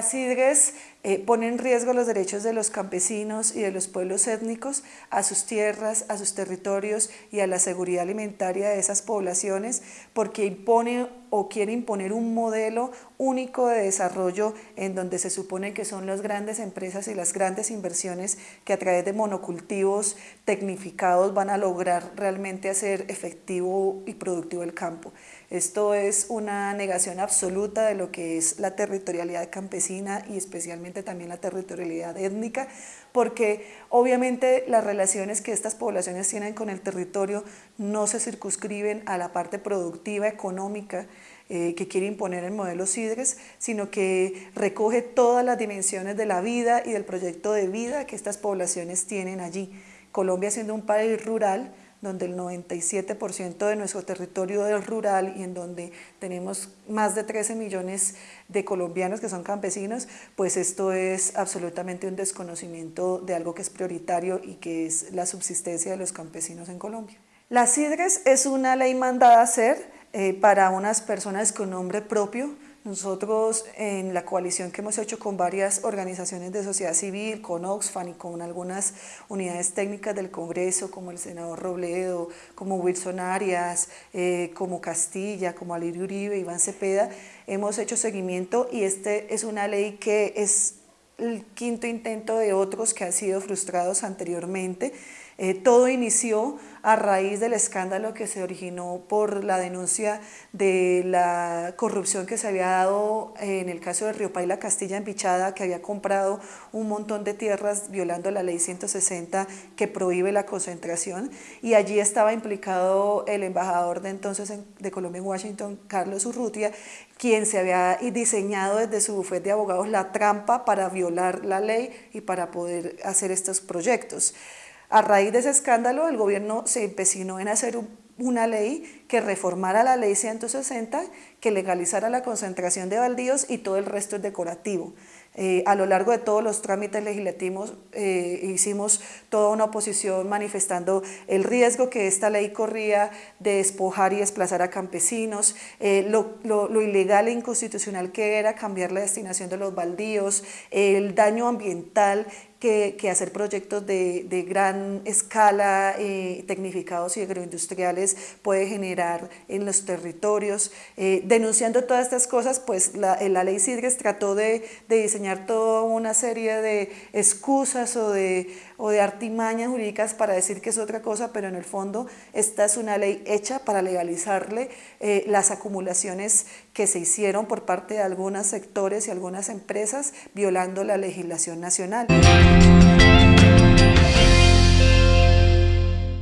Las IDRES eh, ponen en riesgo los derechos de los campesinos y de los pueblos étnicos a sus tierras, a sus territorios y a la seguridad alimentaria de esas poblaciones porque impone o quiere imponer un modelo único de desarrollo en donde se supone que son las grandes empresas y las grandes inversiones que a través de monocultivos tecnificados van a lograr realmente hacer efectivo y productivo el campo. Esto es una negación absoluta de lo que es la territorialidad campesina y especialmente también la territorialidad étnica, porque obviamente las relaciones que estas poblaciones tienen con el territorio no se circunscriben a la parte productiva, económica, eh, que quiere imponer el modelo CIDRES, sino que recoge todas las dimensiones de la vida y del proyecto de vida que estas poblaciones tienen allí. Colombia siendo un país rural, donde el 97% de nuestro territorio es rural y en donde tenemos más de 13 millones de colombianos que son campesinos, pues esto es absolutamente un desconocimiento de algo que es prioritario y que es la subsistencia de los campesinos en Colombia. La CIDRES es una ley mandada a hacer eh, para unas personas con nombre propio, nosotros en la coalición que hemos hecho con varias organizaciones de sociedad civil, con Oxfam y con algunas unidades técnicas del Congreso, como el senador Robledo, como Wilson Arias, eh, como Castilla, como Alirio Uribe, Iván Cepeda, hemos hecho seguimiento y este es una ley que es el quinto intento de otros que han sido frustrados anteriormente. Eh, todo inició a raíz del escándalo que se originó por la denuncia de la corrupción que se había dado en el caso de Río Paila Castilla en Pichada, que había comprado un montón de tierras violando la ley 160 que prohíbe la concentración y allí estaba implicado el embajador de entonces de Colombia en Washington, Carlos Urrutia, quien se había diseñado desde su bufete de abogados la trampa para violar la ley y para poder hacer estos proyectos. A raíz de ese escándalo, el gobierno se empecinó en hacer una ley que reformara la ley 160, que legalizara la concentración de baldíos y todo el resto es decorativo. Eh, a lo largo de todos los trámites legislativos eh, hicimos toda una oposición manifestando el riesgo que esta ley corría de despojar y desplazar a campesinos, eh, lo, lo, ilegal e inconstitucional que era cambiar la destinación de los baldíos, el daño ambiental que, hacer proyectos de, gran escala, eh, tecnificados y agroindustriales puede generar en los territorios. Eh, denunciando todas estas cosas, pues la, eh, la ley CIDRES trató de, diseñar toda una serie de excusas o de, o de artimañas jurídicas para decir que es otra cosa, pero en el fondo esta es una ley hecha para legalizarle las acumulaciones que se hicieron por parte de algunos sectores y algunas empresas violando la legislación nacional.